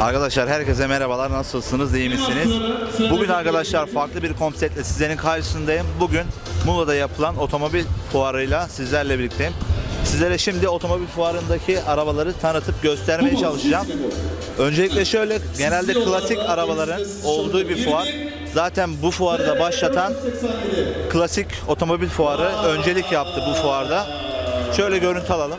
Arkadaşlar herkese merhabalar. Nasılsınız? iyi misiniz? Bugün arkadaşlar farklı bir konseptle sizlerin karşısındayım. Bugün Muğla'da yapılan otomobil fuarıyla sizlerle birlikteyim. Sizlere şimdi otomobil fuarındaki arabaları tanıtıp göstermeye çalışacağım. Öncelikle şöyle genelde klasik arabaların olduğu bir fuar. Zaten bu fuarı da başlatan klasik otomobil fuarı öncelik yaptı bu fuarda. Şöyle görüntü alalım.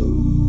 Ooh.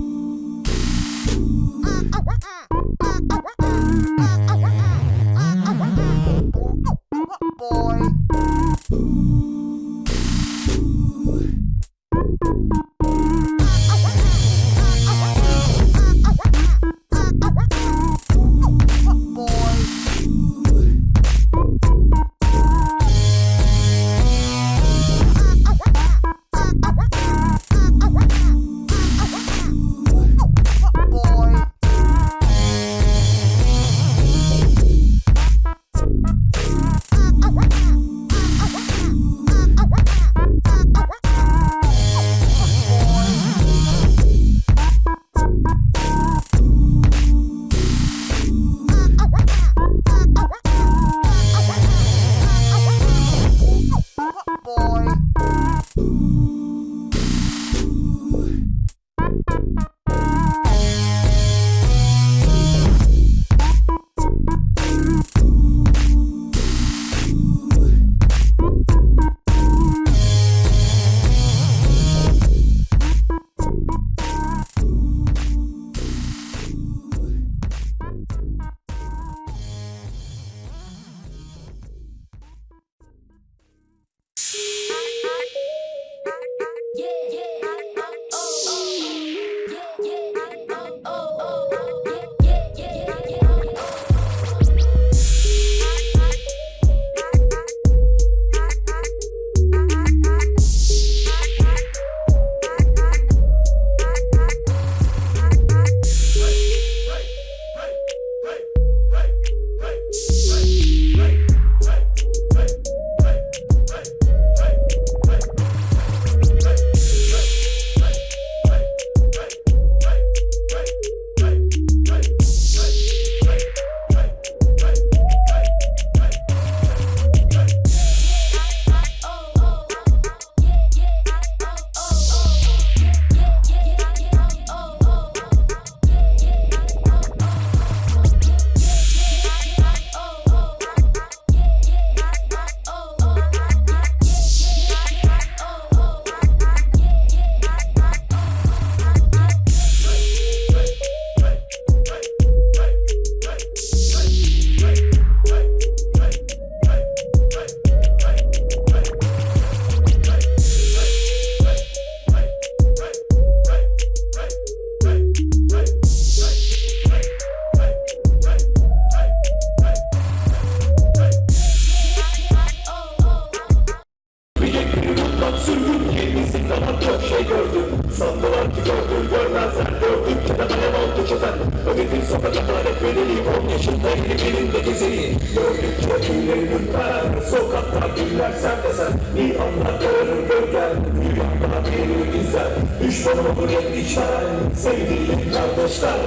Ödedim sokaklar hep bedeliyim On yaşında yeni elinde gezeyim Gördükçe tüylerim ürper Sokakta güller sen de sen Bir anda görür gölgen Rüyamda beni izler Düşmanım olur endişen Sevdiğim kardeşler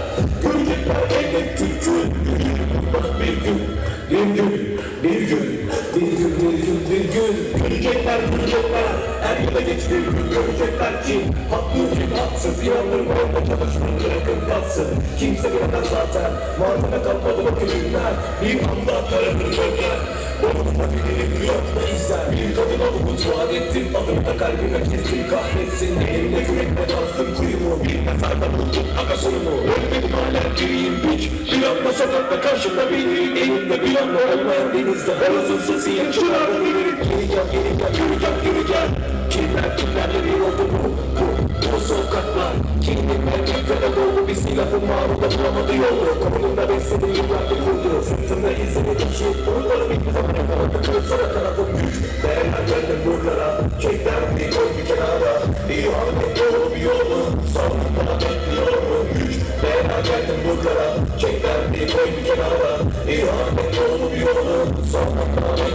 Görecekler elbet türkün Bak bir gün Bir gün Bir gün Bir gün Bir gün Bir gün Görecekler görecekler Er ya da geç bir gün görecekler ki Haklı kim haksız Yandırma orada çalışmanı bırakın kalsın. Kimse bilemez zaten Muhatebe kalmadı bu günler. Bir anda kararır gölgen Onunla bilirim yok izler Bir kadına umut vaat ettim Adımı da kalbime kestim. Kahretsin Elimde kürekle kastım kuyumu Bir mezarda buldum aga sorumu Ölmedim hala. Diriyim piç Bir anda sokakta karşımda biri Elimde bir anda olmayan denizde Horozun sesi yakışırlardı Geri gel geri gel yürü gel yürü gel Kimler kimlerle bir oldu bu Bu bu sokaklar Kimlikle kimlere doldu bir silahın mağruda bulamadı yolu Kolumda besledi yıllardır kurdu Sırtımda izledi kişi Umutlarım hiçbir zaman yakaladı Kırıksana kanatım güç Değerler geldim buralara Kekler bir koy bir kenara. Bir ahmet yolu bir yolu. Sonunda bekliyorum güç Değerler geldim buralara Kekler bir koy bir kenara Bir ahmet yolu bir yolu Sonunda bekliyorum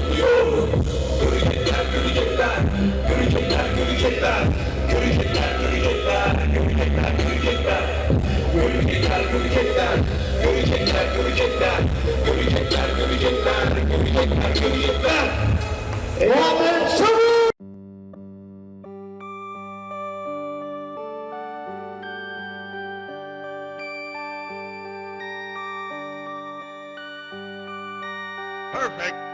Perfect.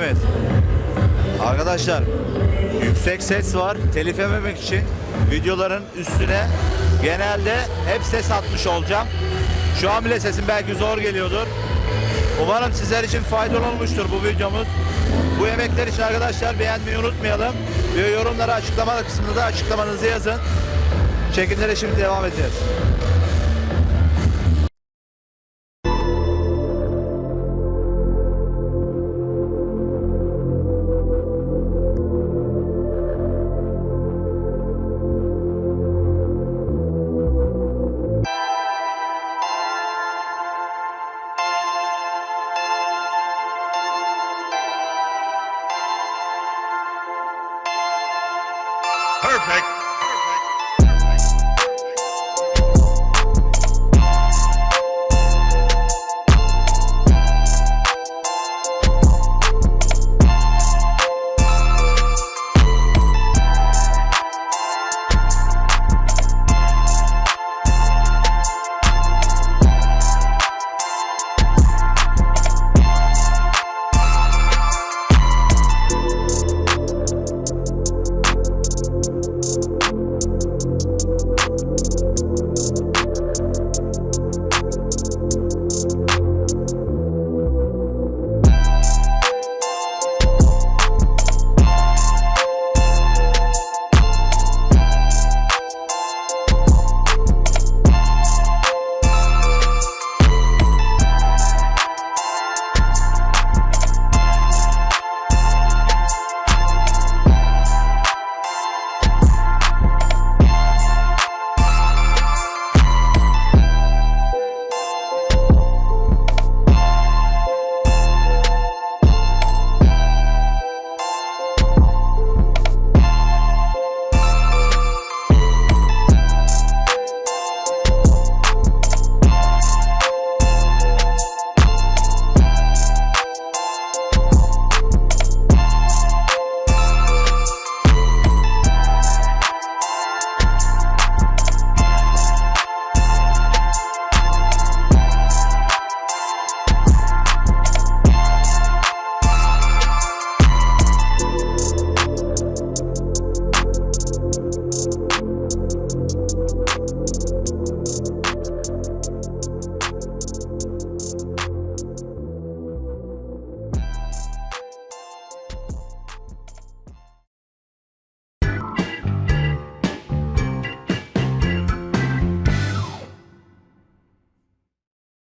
Mıyız? Arkadaşlar yüksek ses var. Telif yememek için videoların üstüne genelde hep ses atmış olacağım. Şu an bile sesim belki zor geliyordur. Umarım sizler için faydalı olmuştur bu videomuz. Bu emekler için arkadaşlar beğenmeyi unutmayalım. Ve yorumlara açıklama kısmında da açıklamanızı yazın. Çekimlere şimdi devam edeceğiz. Perfect.